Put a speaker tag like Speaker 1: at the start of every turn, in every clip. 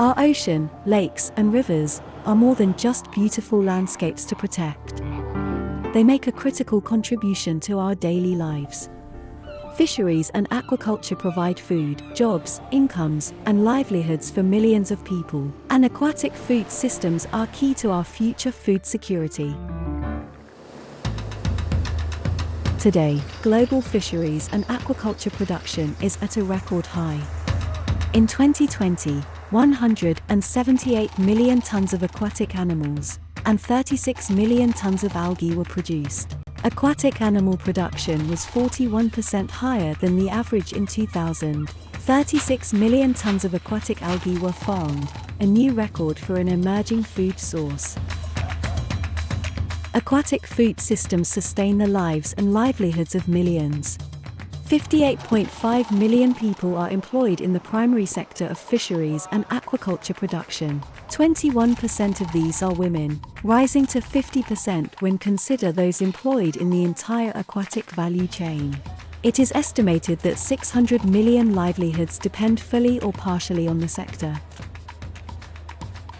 Speaker 1: Our ocean, lakes, and rivers are more than just beautiful landscapes to protect. They make a critical contribution to our daily lives. Fisheries and aquaculture provide food, jobs, incomes, and livelihoods for millions of people, and aquatic food systems are key to our future food security. Today, global fisheries and aquaculture production is at a record high. In 2020, 178 million tons of aquatic animals and 36 million tons of algae were produced. Aquatic animal production was 41% higher than the average in 2000. 36 million tons of aquatic algae were farmed, a new record for an emerging food source. Aquatic food systems sustain the lives and livelihoods of millions. 58.5 million people are employed in the primary sector of fisheries and aquaculture production. 21% of these are women, rising to 50% when consider those employed in the entire aquatic value chain. It is estimated that 600 million livelihoods depend fully or partially on the sector.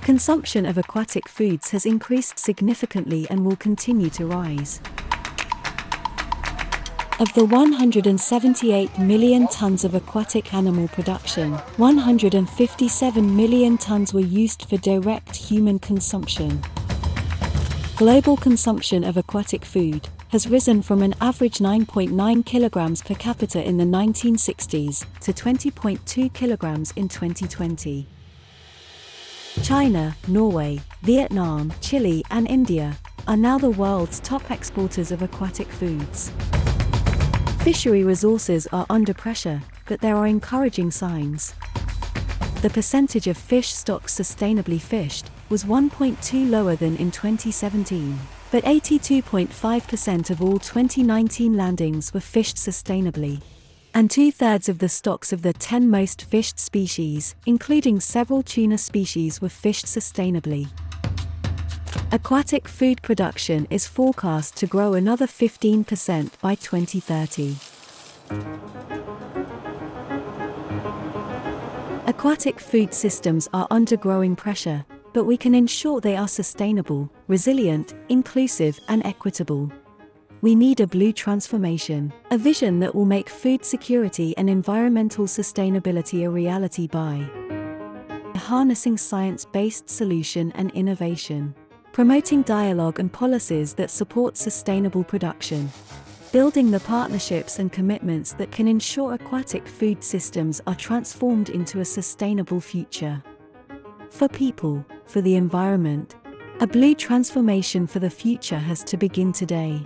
Speaker 1: Consumption of aquatic foods has increased significantly and will continue to rise. Of the 178 million tons of aquatic animal production, 157 million tons were used for direct human consumption. Global consumption of aquatic food has risen from an average 9.9 kilograms per capita in the 1960s to 20.2 kilograms in 2020. China, Norway, Vietnam, Chile, and India are now the world's top exporters of aquatic foods. Fishery resources are under pressure, but there are encouraging signs. The percentage of fish stocks sustainably fished was 1.2 lower than in 2017, but 82.5% of all 2019 landings were fished sustainably. And two thirds of the stocks of the 10 most fished species, including several tuna species, were fished sustainably. Aquatic food production is forecast to grow another 15% by 2030. Aquatic food systems are under growing pressure, but we can ensure they are sustainable, resilient, inclusive, and equitable. We need a blue transformation, a vision that will make food security and environmental sustainability a reality by harnessing science based solution and innovation promoting dialogue and policies that support sustainable production, building the partnerships and commitments that can ensure aquatic food systems are transformed into a sustainable future. For people, for the environment, a blue transformation for the future has to begin today.